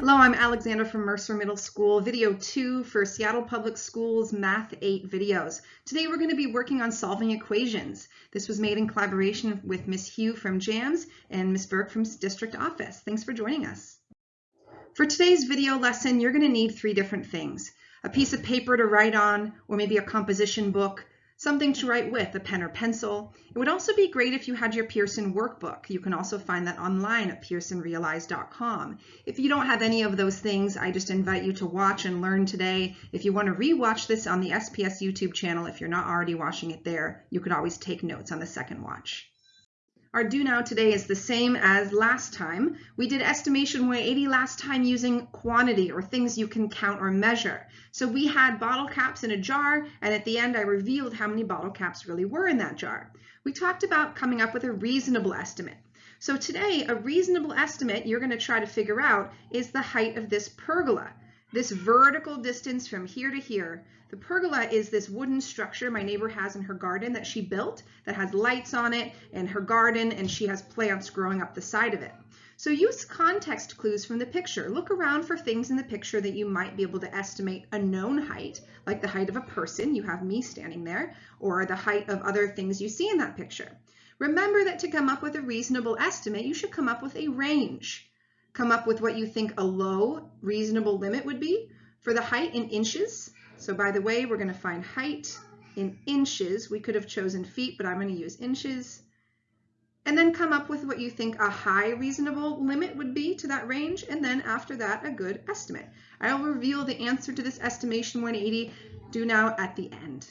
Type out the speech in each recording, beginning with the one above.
Hello, I'm Alexandra from Mercer Middle School, video two for Seattle Public Schools Math 8 videos. Today we're going to be working on solving equations. This was made in collaboration with Miss Hugh from JAMS and Miss Burke from District Office. Thanks for joining us. For today's video lesson, you're going to need three different things. A piece of paper to write on, or maybe a composition book, something to write with, a pen or pencil. It would also be great if you had your Pearson workbook. You can also find that online at pearsonrealize.com. If you don't have any of those things, I just invite you to watch and learn today. If you want to rewatch this on the SPS YouTube channel, if you're not already watching it there, you could always take notes on the second watch. Our do now today is the same as last time. We did estimation 180 last time using quantity or things you can count or measure. So we had bottle caps in a jar and at the end I revealed how many bottle caps really were in that jar. We talked about coming up with a reasonable estimate. So today a reasonable estimate you're going to try to figure out is the height of this pergola. This vertical distance from here to here. The pergola is this wooden structure my neighbor has in her garden that she built that has lights on it and her garden and she has plants growing up the side of it. So use context clues from the picture. Look around for things in the picture that you might be able to estimate a known height, like the height of a person, you have me standing there, or the height of other things you see in that picture. Remember that to come up with a reasonable estimate, you should come up with a range. Come up with what you think a low reasonable limit would be for the height in inches so by the way, we're going to find height in inches. We could have chosen feet, but I'm going to use inches. And then come up with what you think a high reasonable limit would be to that range. And then after that, a good estimate. I'll reveal the answer to this estimation 180 do now at the end.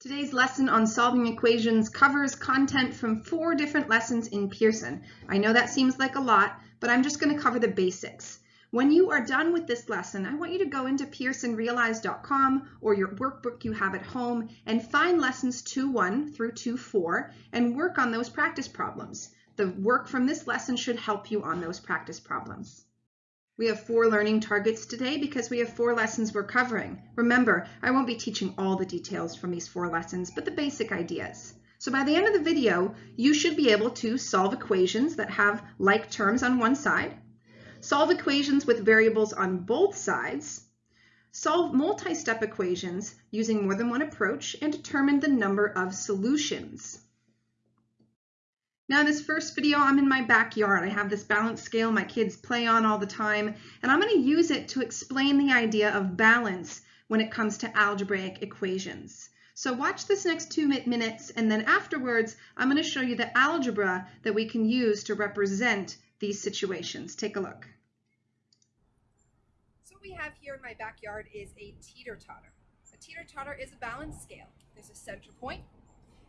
Today's lesson on solving equations covers content from four different lessons in Pearson. I know that seems like a lot, but I'm just going to cover the basics. When you are done with this lesson, I want you to go into pearsonrealize.com or your workbook you have at home and find lessons 2-1 through 2-4 and work on those practice problems. The work from this lesson should help you on those practice problems. We have four learning targets today because we have four lessons we're covering. Remember, I won't be teaching all the details from these four lessons, but the basic ideas. So by the end of the video, you should be able to solve equations that have like terms on one side, solve equations with variables on both sides, solve multi-step equations using more than one approach, and determine the number of solutions. Now in this first video, I'm in my backyard. I have this balance scale my kids play on all the time, and I'm going to use it to explain the idea of balance when it comes to algebraic equations. So watch this next two minutes, and then afterwards, I'm going to show you the algebra that we can use to represent these situations. Take a look. So what we have here in my backyard is a teeter-totter. A teeter-totter is a balance scale. There's a center point,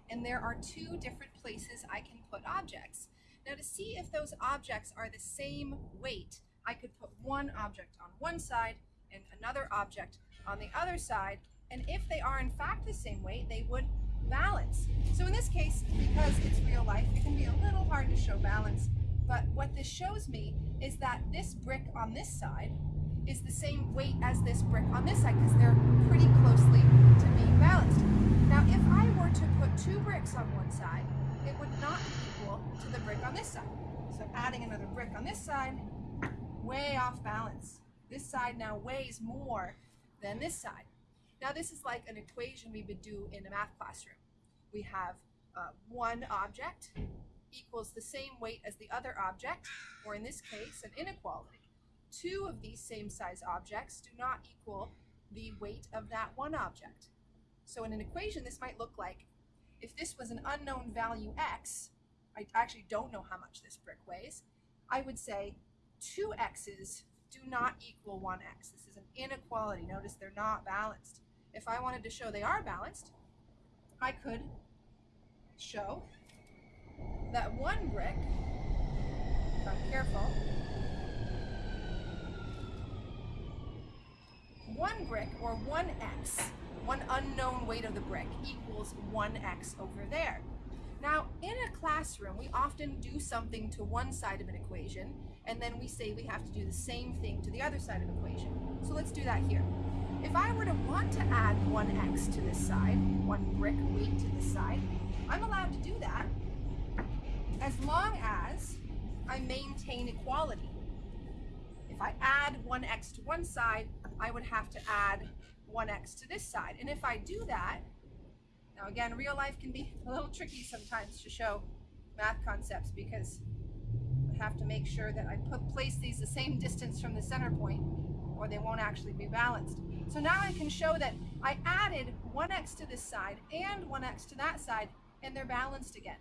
and there are two different places I can put objects. Now to see if those objects are the same weight, I could put one object on one side and another object on the other side, and if they are in fact the same weight, they would balance. So in this case, because it's real life, it can be a little hard to show balance, but what this shows me is that this brick on this side is the same weight as this brick on this side because they're pretty closely to being balanced. Now, if I were to put two bricks on one side, it would not equal to the brick on this side. So adding another brick on this side, way off balance. This side now weighs more than this side. Now this is like an equation we would do in a math classroom. We have uh, one object equals the same weight as the other object, or in this case, an inequality. Two of these same size objects do not equal the weight of that one object. So in an equation, this might look like if this was an unknown value x, I actually don't know how much this brick weighs, I would say two x's do not equal one x. This is an inequality. Notice they're not balanced. If I wanted to show they are balanced, I could show that one brick, if I'm careful, one brick or one x, one unknown weight of the brick equals one x over there. Now, in a classroom, we often do something to one side of an equation, and then we say we have to do the same thing to the other side of the equation. So let's do that here. If I were to want to add one x to this side, one brick weight to this side, I'm allowed to do that as long as I maintain equality. If I add 1x to one side, I would have to add 1x to this side. And if I do that, now again, real life can be a little tricky sometimes to show math concepts because I have to make sure that I put place these the same distance from the center point or they won't actually be balanced. So now I can show that I added 1x to this side and 1x to that side and they're balanced again.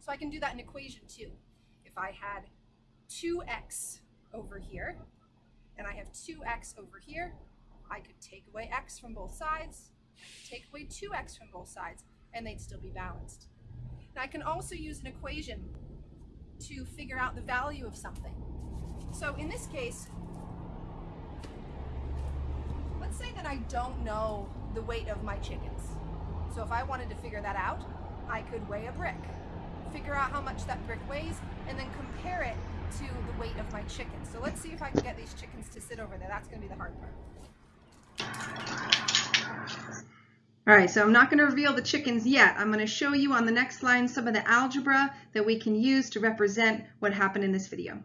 So I can do that in equation two. If I had 2x over here and I have 2x over here, I could take away x from both sides, take away 2x from both sides, and they'd still be balanced. Now I can also use an equation to figure out the value of something. So in this case, let's say that I don't know the weight of my chickens. So if I wanted to figure that out, I could weigh a brick, figure out how much that brick weighs, and then compare it to the weight of my chickens. So let's see if I can get these chickens to sit over there. That's going to be the hard part. All right, so I'm not going to reveal the chickens yet. I'm going to show you on the next line some of the algebra that we can use to represent what happened in this video.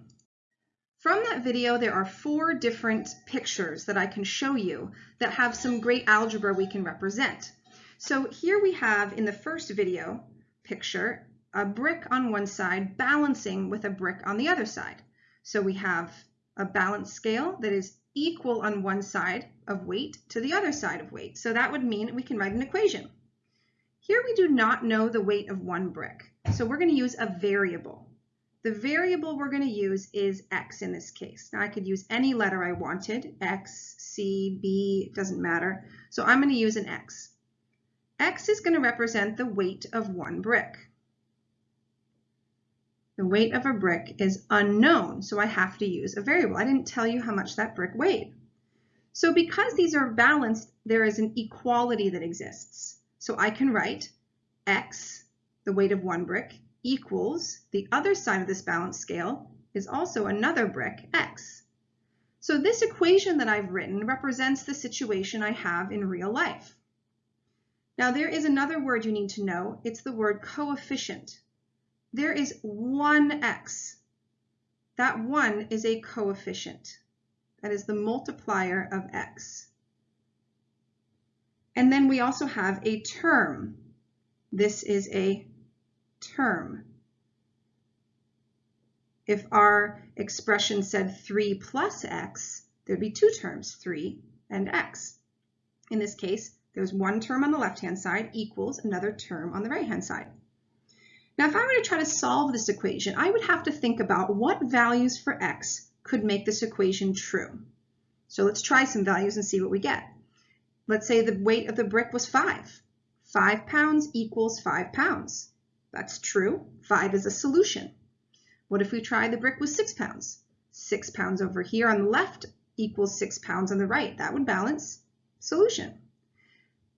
From that video, there are four different pictures that I can show you that have some great algebra we can represent. So here we have in the first video picture a brick on one side balancing with a brick on the other side. So we have a balance scale that is equal on one side of weight to the other side of weight. So that would mean we can write an equation. Here we do not know the weight of one brick. So we're going to use a variable. The variable we're going to use is x in this case. Now I could use any letter I wanted, x, c, b, doesn't matter. So I'm going to use an x. x is going to represent the weight of one brick. The weight of a brick is unknown, so I have to use a variable. I didn't tell you how much that brick weighed. So because these are balanced, there is an equality that exists. So I can write x, the weight of one brick, equals the other side of this balance scale is also another brick, x. So this equation that I've written represents the situation I have in real life. Now there is another word you need to know. It's the word coefficient there is one x. That 1 is a coefficient. That is the multiplier of x. And then we also have a term. This is a term. If our expression said 3 plus x, there'd be two terms, 3 and x. In this case, there's one term on the left-hand side equals another term on the right-hand side. Now, if I were to try to solve this equation, I would have to think about what values for x could make this equation true. So let's try some values and see what we get. Let's say the weight of the brick was 5. 5 pounds equals 5 pounds. That's true. 5 is a solution. What if we try the brick was 6 pounds? 6 pounds over here on the left equals 6 pounds on the right. That would balance. Solution.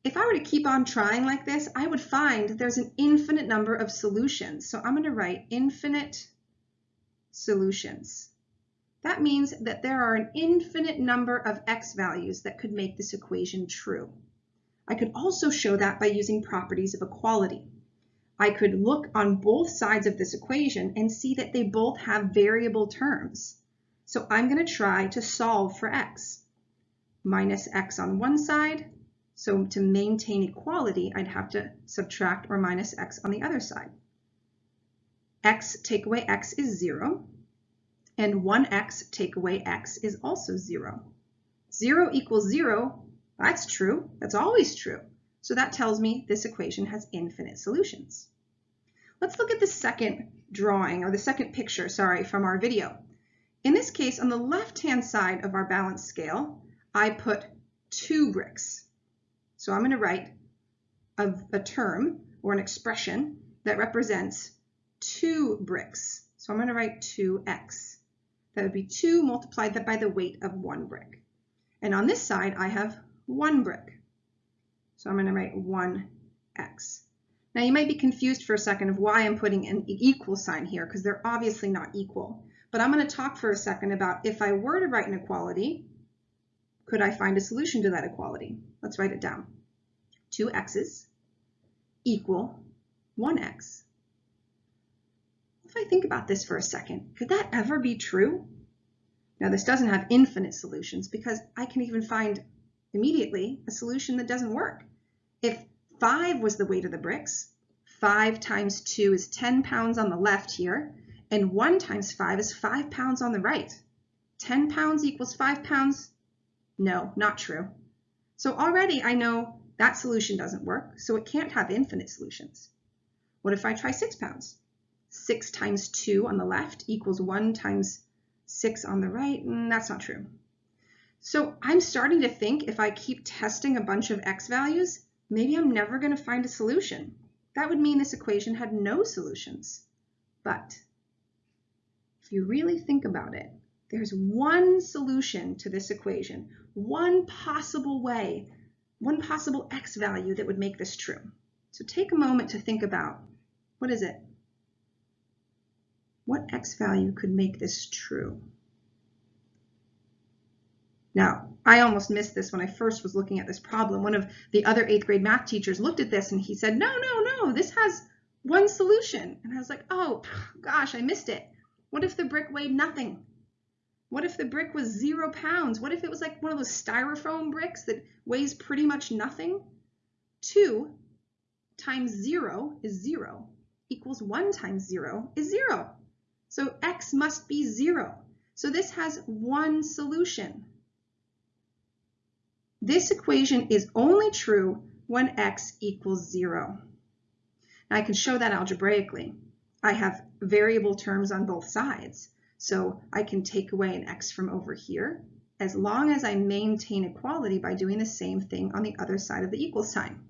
If I were to keep on trying like this, I would find there's an infinite number of solutions. So I'm going to write infinite solutions. That means that there are an infinite number of x values that could make this equation true. I could also show that by using properties of equality. I could look on both sides of this equation and see that they both have variable terms. So I'm going to try to solve for x. Minus x on one side, so to maintain equality, I'd have to subtract or minus x on the other side. x take away x is 0, and 1x take away x is also 0. 0 equals 0, that's true, that's always true. So that tells me this equation has infinite solutions. Let's look at the second drawing, or the second picture, sorry, from our video. In this case, on the left-hand side of our balance scale, I put two bricks. So I'm going to write a, a term or an expression that represents two bricks. So I'm going to write 2x. That would be 2 multiplied by the weight of one brick. And on this side, I have one brick. So I'm going to write 1x. Now you might be confused for a second of why I'm putting an equal sign here, because they're obviously not equal. But I'm going to talk for a second about if I were to write an equality, could I find a solution to that equality? Let's write it down. 2x's equal 1x. If I think about this for a second, could that ever be true? Now this doesn't have infinite solutions because I can even find immediately a solution that doesn't work. If 5 was the weight of the bricks, 5 times 2 is 10 pounds on the left here, and 1 times 5 is 5 pounds on the right. 10 pounds equals 5 pounds? No, not true. So already I know that solution doesn't work, so it can't have infinite solutions. What if I try 6 pounds? 6 times 2 on the left equals 1 times 6 on the right, and that's not true. So I'm starting to think if I keep testing a bunch of x values, maybe I'm never going to find a solution. That would mean this equation had no solutions. But if you really think about it, there's one solution to this equation, one possible way, one possible x value that would make this true. So take a moment to think about, what is it? What x value could make this true? Now, I almost missed this when I first was looking at this problem. One of the other eighth grade math teachers looked at this and he said, no, no, no, this has one solution. And I was like, oh, gosh, I missed it. What if the brick weighed nothing? What if the brick was zero pounds? What if it was like one of those styrofoam bricks that weighs pretty much nothing? Two times zero is zero equals one times zero is zero. So x must be zero. So this has one solution. This equation is only true when x equals zero. Now I can show that algebraically. I have variable terms on both sides. So I can take away an x from over here as long as I maintain equality by doing the same thing on the other side of the equal sign.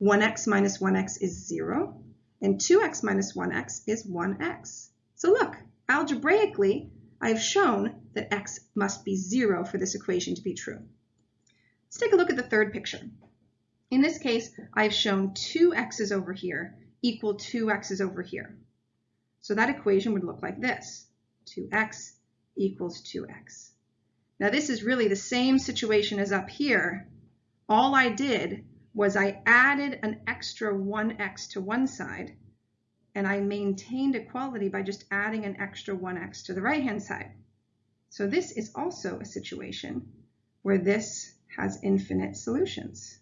1x minus 1x is 0, and 2x minus 1x is 1x. So look, algebraically, I've shown that x must be 0 for this equation to be true. Let's take a look at the third picture. In this case, I've shown two x's over here equal two x's over here. So that equation would look like this, 2x equals 2x. Now this is really the same situation as up here. All I did was I added an extra 1x to one side, and I maintained equality by just adding an extra 1x to the right-hand side. So this is also a situation where this has infinite solutions.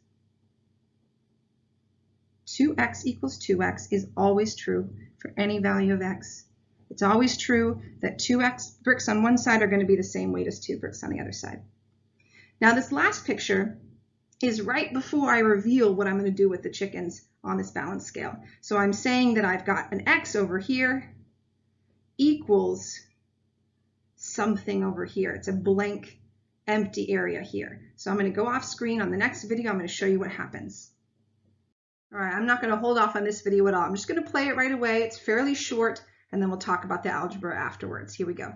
2x equals 2x is always true for any value of x. It's always true that 2x bricks on one side are going to be the same weight as 2 bricks on the other side. Now this last picture is right before I reveal what I'm going to do with the chickens on this balance scale. So I'm saying that I've got an x over here equals something over here. It's a blank empty area here. So I'm going to go off screen. On the next video, I'm going to show you what happens. All right, I'm not going to hold off on this video at all. I'm just going to play it right away. It's fairly short, and then we'll talk about the algebra afterwards. Here we go.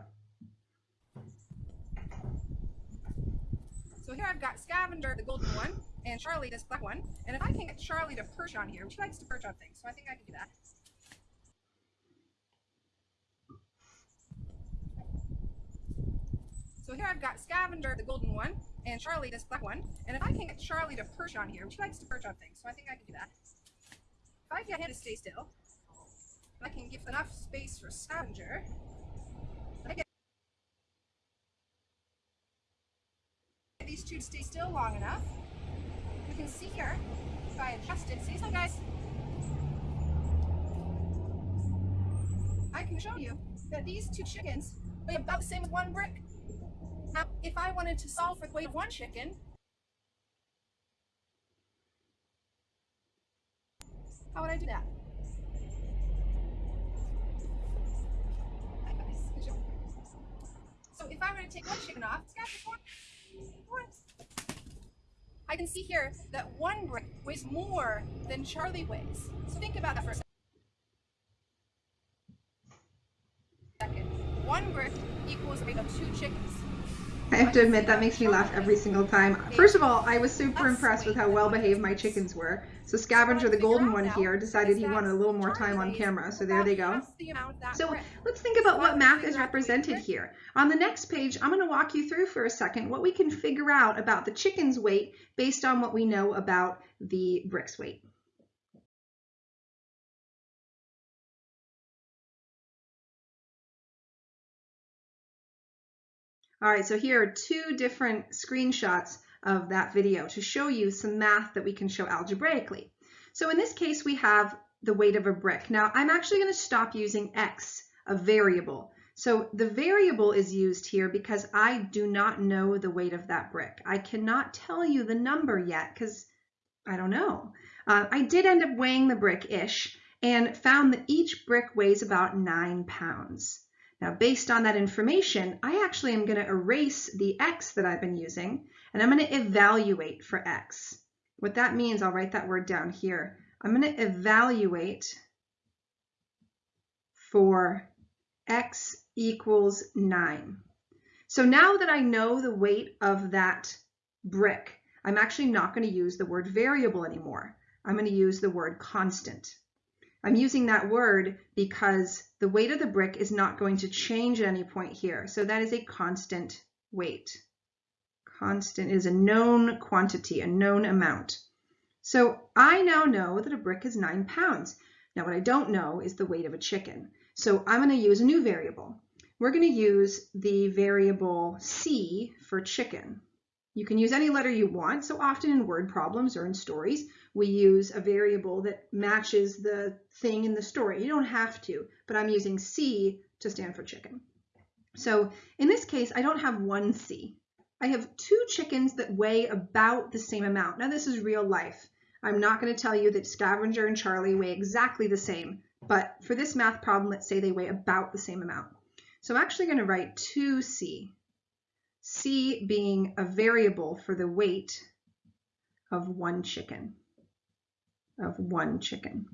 So here I've got Scavenger, the golden one, and Charlie, this black one. And if I can get Charlie to perch on here, she likes to perch on things, so I think I can do that. So here I've got Scavenger, the golden one, and Charlie, this black one. And if I can get Charlie to perch on here, she likes to perch on things, so I think I can do that. If I get him to stay still, if I can give enough space for Scavenger. I get these two to stay still long enough. We can see here, if I adjust it, see some guys? I can show you that these two chickens weigh about the same as one brick. If I wanted to solve for the weight of one chicken, how would I do that? So if I were to take one chicken off, I can see here that one brick weighs more than Charlie weighs. So think about that for a second. One brick equals the weight of two chickens. I have to admit that makes me laugh every single time. First of all, I was super impressed with how well behaved my chickens were. So Scavenger, the golden one here, decided he wanted a little more time on camera, so there they go. So let's think about what math is represented here. On the next page, I'm going to walk you through for a second what we can figure out about the chicken's weight based on what we know about the brick's weight. All right, so here are two different screenshots of that video to show you some math that we can show algebraically. So in this case, we have the weight of a brick. Now, I'm actually going to stop using x, a variable. So the variable is used here because I do not know the weight of that brick. I cannot tell you the number yet because I don't know. Uh, I did end up weighing the brick-ish and found that each brick weighs about nine pounds. Now, based on that information, I actually am going to erase the x that I've been using, and I'm going to evaluate for x. What that means, I'll write that word down here. I'm going to evaluate for x equals 9. So now that I know the weight of that brick, I'm actually not going to use the word variable anymore. I'm going to use the word constant. I'm using that word because the weight of the brick is not going to change at any point here. So that is a constant weight. Constant is a known quantity, a known amount. So I now know that a brick is nine pounds. Now what I don't know is the weight of a chicken. So I'm going to use a new variable. We're going to use the variable c for chicken. You can use any letter you want. So often in word problems or in stories, we use a variable that matches the thing in the story. You don't have to, but I'm using C to stand for chicken. So in this case, I don't have one C. I have two chickens that weigh about the same amount. Now this is real life. I'm not going to tell you that Scavenger and Charlie weigh exactly the same, but for this math problem, let's say they weigh about the same amount. So I'm actually going to write 2C. C being a variable for the weight of one chicken, of one chicken.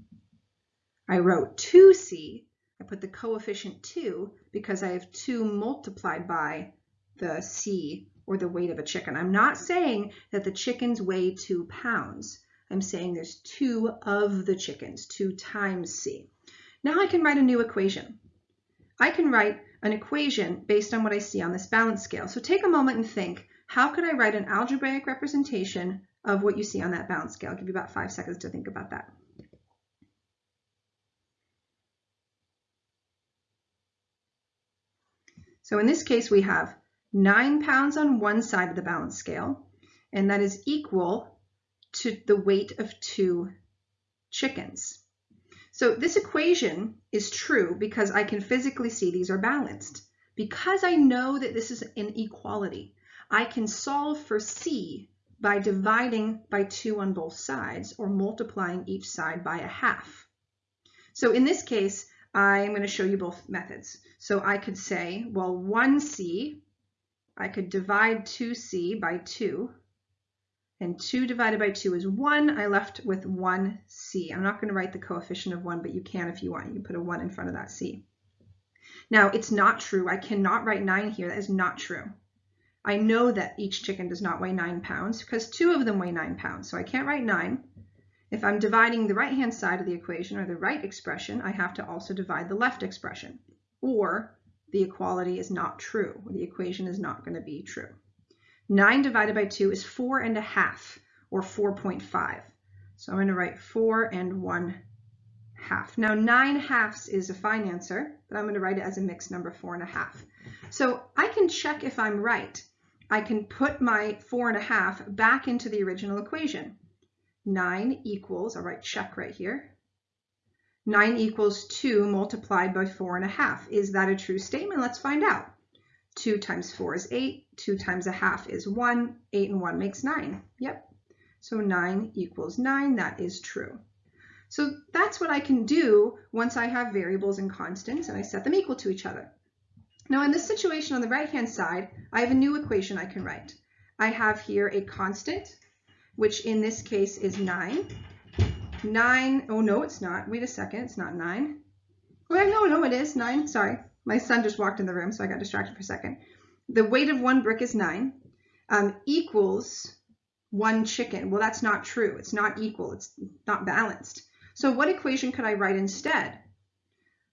I wrote 2C, I put the coefficient 2 because I have 2 multiplied by the C or the weight of a chicken. I'm not saying that the chickens weigh 2 pounds. I'm saying there's 2 of the chickens, 2 times C. Now I can write a new equation. I can write an equation based on what I see on this balance scale. So take a moment and think, how could I write an algebraic representation of what you see on that balance scale? I'll give you about five seconds to think about that. So in this case, we have nine pounds on one side of the balance scale, and that is equal to the weight of two chickens. So this equation is true because I can physically see these are balanced. Because I know that this is an equality, I can solve for C by dividing by 2 on both sides or multiplying each side by a half. So in this case, I'm going to show you both methods. So I could say, well, 1C, I could divide 2C by 2 and 2 divided by 2 is 1. I left with 1c. I'm not going to write the coefficient of 1, but you can if you want. You can put a 1 in front of that c. Now, it's not true. I cannot write 9 here. That is not true. I know that each chicken does not weigh 9 pounds because two of them weigh 9 pounds, so I can't write 9. If I'm dividing the right-hand side of the equation, or the right expression, I have to also divide the left expression, or the equality is not true. The equation is not going to be true. 9 divided by 2 is 4 and a half, or 4.5. So I'm going to write 4 and 1 half. Now 9 halves is a fine answer, but I'm going to write it as a mixed number, 4 and a half. So I can check if I'm right. I can put my 4 and a half back into the original equation. 9 equals, I'll write check right here, 9 equals 2 multiplied by 4 and a half. Is that a true statement? Let's find out. 2 times 4 is 8. 2 times a half is 1. 8 and 1 makes 9. Yep. So 9 equals 9. That is true. So that's what I can do once I have variables and constants and I set them equal to each other. Now in this situation on the right-hand side, I have a new equation I can write. I have here a constant, which in this case is 9. 9, oh no, it's not. Wait a second, it's not 9. Oh, no, no, it is 9. Sorry. My son just walked in the room, so I got distracted for a second. The weight of one brick is nine, um, equals one chicken. Well, that's not true. It's not equal. It's not balanced. So what equation could I write instead?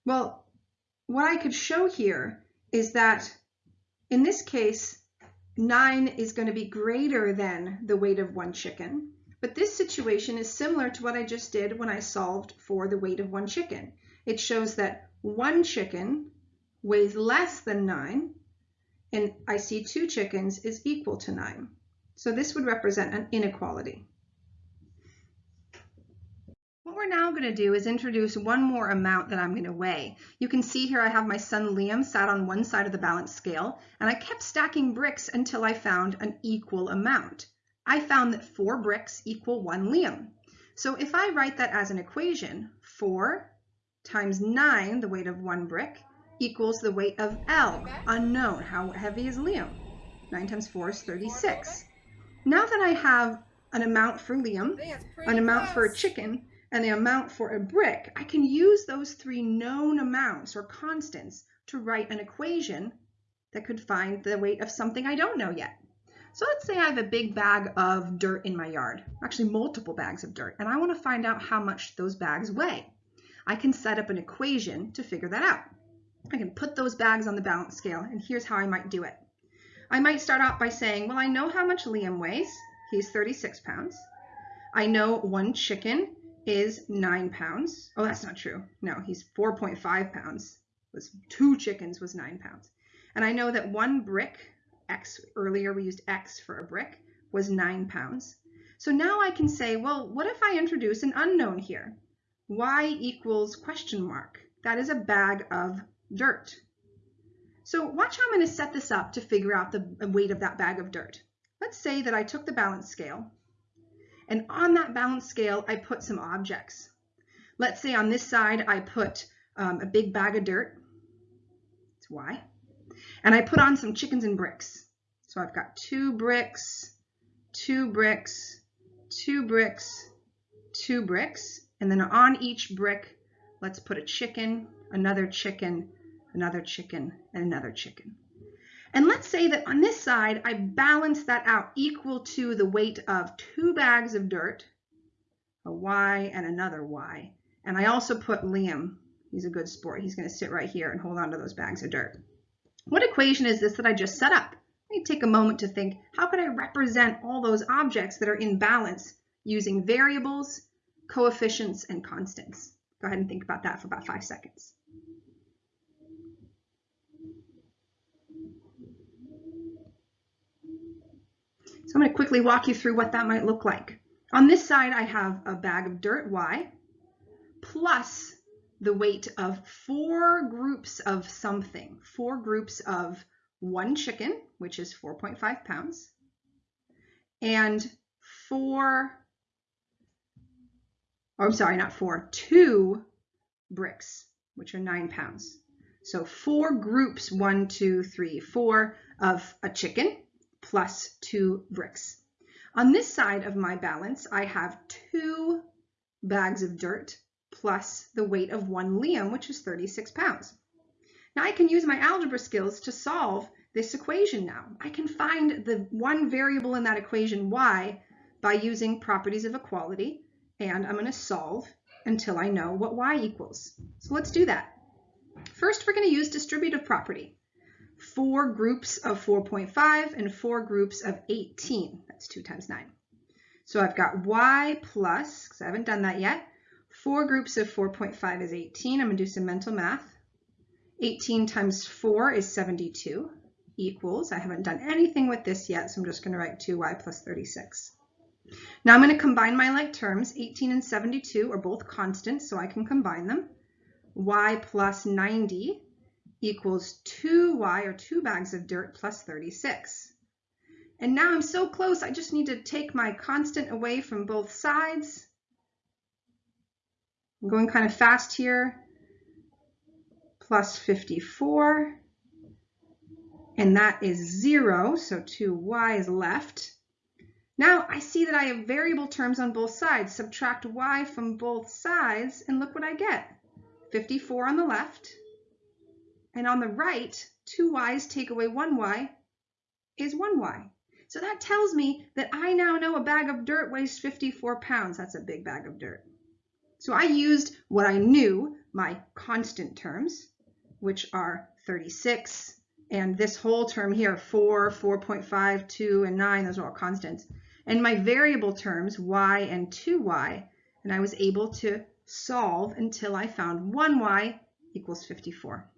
Well, what I could show here is that in this case, 9 is going to be greater than the weight of one chicken. But this situation is similar to what I just did when I solved for the weight of one chicken. It shows that one chicken weighs less than 9 and I see two chickens is equal to 9. So this would represent an inequality. What we're now going to do is introduce one more amount that I'm going to weigh. You can see here I have my son Liam sat on one side of the balance scale, and I kept stacking bricks until I found an equal amount. I found that four bricks equal one Liam. So if I write that as an equation, 4 times 9, the weight of one brick, equals the weight of L, unknown. How heavy is Liam? 9 times 4 is 36. Now that I have an amount for Liam, an amount for a chicken, and the amount for a brick, I can use those three known amounts or constants to write an equation that could find the weight of something I don't know yet. So let's say I have a big bag of dirt in my yard, actually multiple bags of dirt, and I want to find out how much those bags weigh. I can set up an equation to figure that out. I can put those bags on the balance scale, and here's how I might do it. I might start out by saying, well, I know how much Liam weighs. He's 36 pounds. I know one chicken is nine pounds. Oh, that's not true. No, he's 4.5 pounds. Was two chickens was nine pounds. And I know that one brick, X, earlier we used X for a brick, was nine pounds. So now I can say, well, what if I introduce an unknown here? Y equals question mark. That is a bag of dirt. So watch how I'm going to set this up to figure out the weight of that bag of dirt. Let's say that I took the balance scale and on that balance scale, I put some objects. Let's say on this side, I put um, a big bag of dirt. It's Y. And I put on some chickens and bricks. So I've got two bricks, two bricks, two bricks, two bricks. And then on each brick, let's put a chicken, another chicken, another chicken, and another chicken. And let's say that on this side, I balance that out equal to the weight of two bags of dirt, a Y and another Y. And I also put Liam, he's a good sport. He's gonna sit right here and hold on to those bags of dirt. What equation is this that I just set up? Let me take a moment to think, how could I represent all those objects that are in balance using variables, coefficients, and constants? Go ahead and think about that for about five seconds. So I'm going to quickly walk you through what that might look like. On this side, I have a bag of dirt, Y, plus the weight of four groups of something, four groups of one chicken, which is 4.5 pounds, and four, oh, I'm sorry, not four, two bricks, which are nine pounds. So four groups, one, two, three, four, of a chicken, plus two bricks. On this side of my balance, I have two bags of dirt plus the weight of one Liam, which is 36 pounds. Now I can use my algebra skills to solve this equation now. I can find the one variable in that equation, y, by using properties of equality, and I'm going to solve until I know what y equals. So let's do that. First, we're going to use distributive property four groups of 4.5 and four groups of 18. That's 2 times 9. So I've got y plus, because I haven't done that yet, four groups of 4.5 is 18. I'm going to do some mental math. 18 times 4 is 72 equals, I haven't done anything with this yet, so I'm just going to write 2y plus 36. Now I'm going to combine my like terms. 18 and 72 are both constants, so I can combine them. y plus 90 equals 2y, or 2 bags of dirt, plus 36. And now I'm so close, I just need to take my constant away from both sides. I'm going kind of fast here. Plus 54. And that is 0, so 2y is left. Now I see that I have variable terms on both sides. Subtract y from both sides, and look what I get. 54 on the left, and on the right, two y's take away one y is one y. So that tells me that I now know a bag of dirt weighs 54 pounds. That's a big bag of dirt. So I used what I knew, my constant terms, which are 36, and this whole term here, 4, 4.5, 2, and 9, those are all constants. And my variable terms, y and 2y, and I was able to solve until I found 1y equals 54.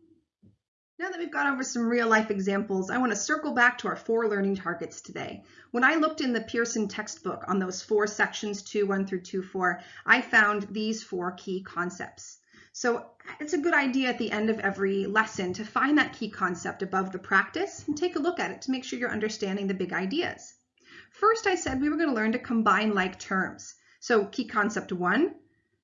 Now that we've gone over some real life examples, I want to circle back to our four learning targets today. When I looked in the Pearson textbook on those four sections, 2.1 through 2.4, I found these four key concepts. So it's a good idea at the end of every lesson to find that key concept above the practice and take a look at it to make sure you're understanding the big ideas. First, I said we were going to learn to combine like terms. So key concept one,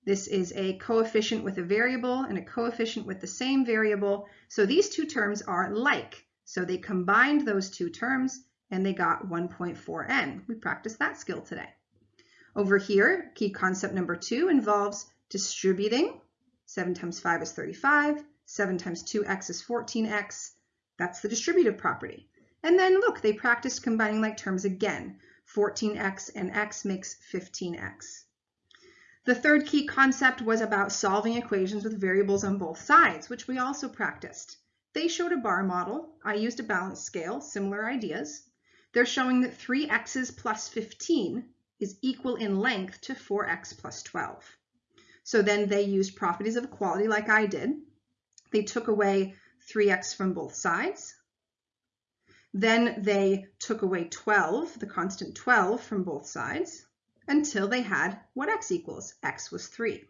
this is a coefficient with a variable and a coefficient with the same variable. So these two terms are like. So they combined those two terms and they got 1.4n. We practiced that skill today. Over here, key concept number two involves distributing. 7 times 5 is 35. 7 times 2x is 14x. That's the distributive property. And then look, they practiced combining like terms again. 14x and x makes 15x. The third key concept was about solving equations with variables on both sides, which we also practiced. They showed a bar model. I used a balance scale, similar ideas. They're showing that 3x's plus 15 is equal in length to 4x plus 12. So then they used properties of equality like I did. They took away 3x from both sides. Then they took away 12, the constant 12 from both sides until they had what x equals. x was 3.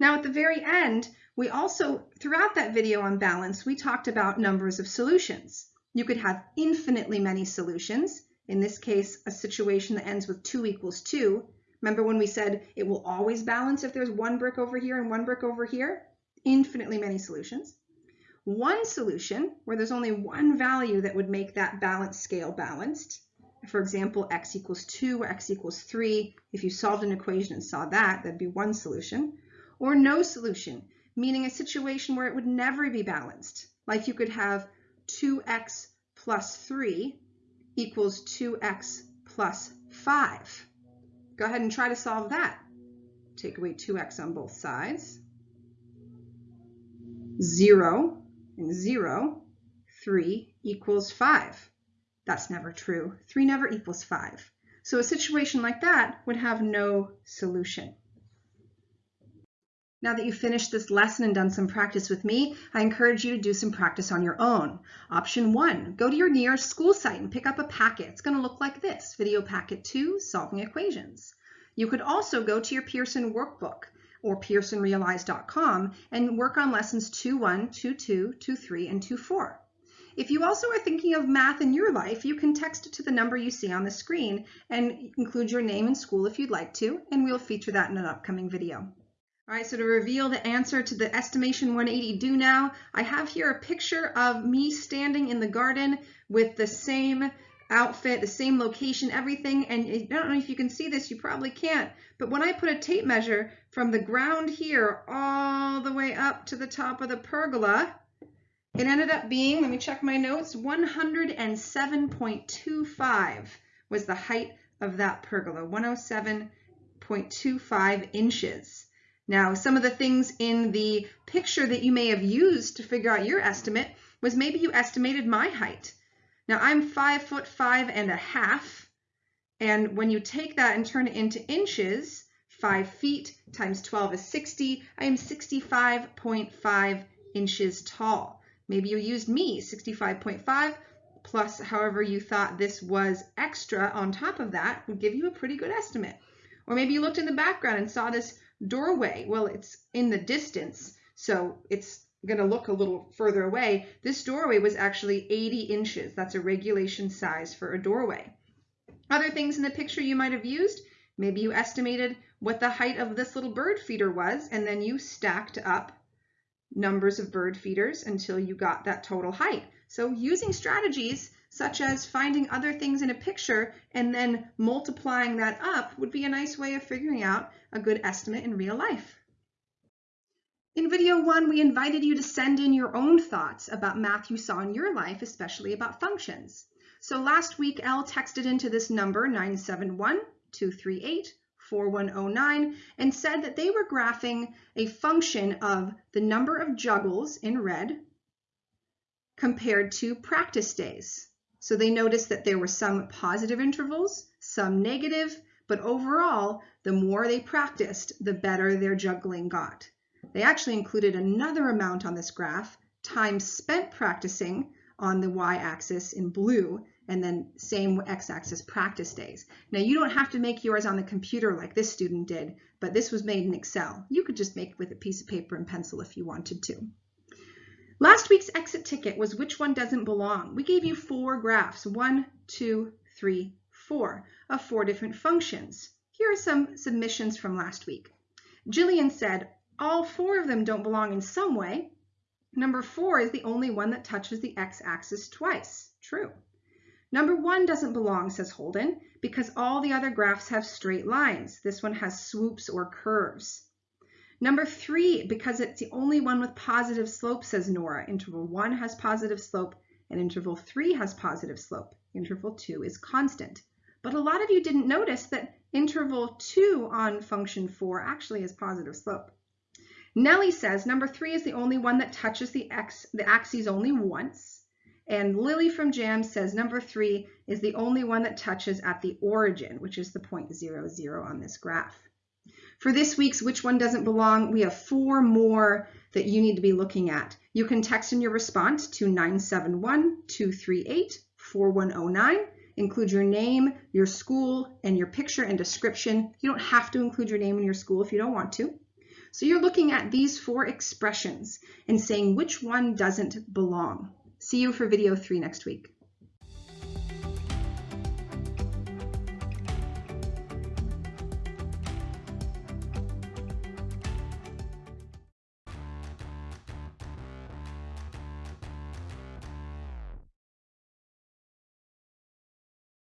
Now at the very end, we also, throughout that video on balance, we talked about numbers of solutions. You could have infinitely many solutions. In this case, a situation that ends with 2 equals 2. Remember when we said it will always balance if there's one brick over here and one brick over here? Infinitely many solutions. One solution where there's only one value that would make that balance scale balanced for example, x equals 2 or x equals 3, if you solved an equation and saw that, that'd be one solution. Or no solution, meaning a situation where it would never be balanced. Like you could have 2x plus 3 equals 2x plus 5. Go ahead and try to solve that. Take away 2x on both sides. 0 and 0, 3 equals 5. That's never true. 3 never equals 5. So a situation like that would have no solution. Now that you've finished this lesson and done some practice with me, I encourage you to do some practice on your own. Option one, go to your nearest school site and pick up a packet. It's going to look like this, Video Packet 2, Solving Equations. You could also go to your Pearson workbook or pearsonrealize.com and work on lessons 2.1, 2.2, 2.3, and 2.4. If you also are thinking of math in your life, you can text it to the number you see on the screen and include your name and school if you'd like to, and we'll feature that in an upcoming video. All right, so to reveal the answer to the estimation 180 do now, I have here a picture of me standing in the garden with the same outfit, the same location, everything. And I don't know if you can see this, you probably can't. But when I put a tape measure from the ground here all the way up to the top of the pergola, it ended up being, let me check my notes, 107.25 was the height of that pergola, 107.25 inches. Now, some of the things in the picture that you may have used to figure out your estimate was maybe you estimated my height. Now, I'm five foot five and a half, and when you take that and turn it into inches, five feet times 12 is 60, I am 65.5 inches tall. Maybe you used me, 65.5, plus however you thought this was extra on top of that would give you a pretty good estimate. Or maybe you looked in the background and saw this doorway. Well, it's in the distance, so it's going to look a little further away. This doorway was actually 80 inches. That's a regulation size for a doorway. Other things in the picture you might have used, maybe you estimated what the height of this little bird feeder was, and then you stacked up numbers of bird feeders until you got that total height. So using strategies such as finding other things in a picture and then multiplying that up would be a nice way of figuring out a good estimate in real life. In video one, we invited you to send in your own thoughts about math you saw in your life, especially about functions. So last week, Elle texted into this number 971 238 4109 and said that they were graphing a function of the number of juggles in red compared to practice days. So they noticed that there were some positive intervals, some negative, but overall, the more they practiced, the better their juggling got. They actually included another amount on this graph, time spent practicing on the y-axis in blue, and then same x-axis practice days. Now you don't have to make yours on the computer like this student did, but this was made in Excel. You could just make it with a piece of paper and pencil if you wanted to. Last week's exit ticket was which one doesn't belong. We gave you four graphs, one, two, three, four, of four different functions. Here are some submissions from last week. Jillian said, all four of them don't belong in some way. Number four is the only one that touches the x-axis twice. True. Number one doesn't belong, says Holden, because all the other graphs have straight lines. This one has swoops or curves. Number three, because it's the only one with positive slope, says Nora. Interval one has positive slope and interval three has positive slope. Interval two is constant. But a lot of you didn't notice that interval two on function four actually has positive slope. Nellie says number three is the only one that touches the x, the axes only once. And Lily from Jam says number three is the only one that touches at the origin, which is the point zero zero on this graph. For this week's Which One Doesn't Belong, we have four more that you need to be looking at. You can text in your response to 971-238-4109. Include your name, your school, and your picture and description. You don't have to include your name and your school if you don't want to. So you're looking at these four expressions and saying which one doesn't belong. See you for video three next week.